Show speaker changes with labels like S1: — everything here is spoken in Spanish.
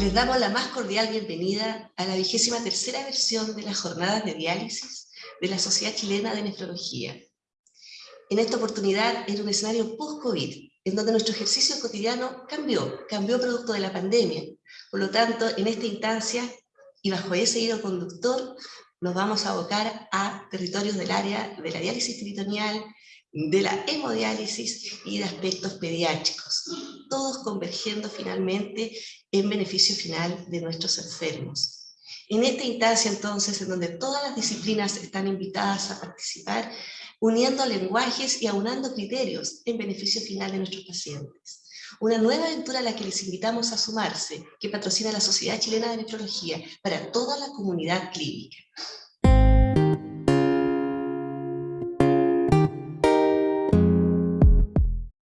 S1: Les damos la más cordial bienvenida a la vigésima tercera versión de las jornadas de diálisis de la Sociedad Chilena de Nefrología. En esta oportunidad en un escenario post-COVID, en donde nuestro ejercicio cotidiano cambió, cambió producto de la pandemia. Por lo tanto, en esta instancia, y bajo ese hilo conductor, nos vamos a abocar a territorios del área de la diálisis peritoneal, de la hemodiálisis y de aspectos pediátricos, todos convergiendo finalmente en beneficio final de nuestros enfermos. En esta instancia entonces, en donde todas las disciplinas están invitadas a participar, uniendo lenguajes y aunando criterios en beneficio final de nuestros pacientes. Una nueva aventura a la que les invitamos a sumarse, que patrocina la Sociedad Chilena de Nefrología para toda la comunidad clínica.